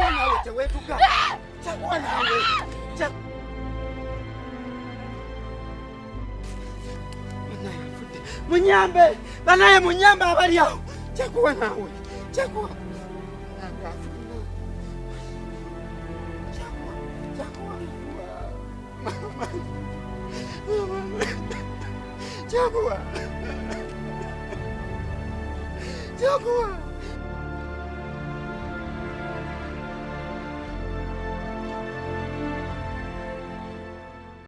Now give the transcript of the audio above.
Chagua we tuka. Chagua nawe. Chagua. Munyambe, banaye munyambe habari yao. Chagua nawe. Chagua. Chagua. Chagua. Mama. Mama. Chagua. Chagua.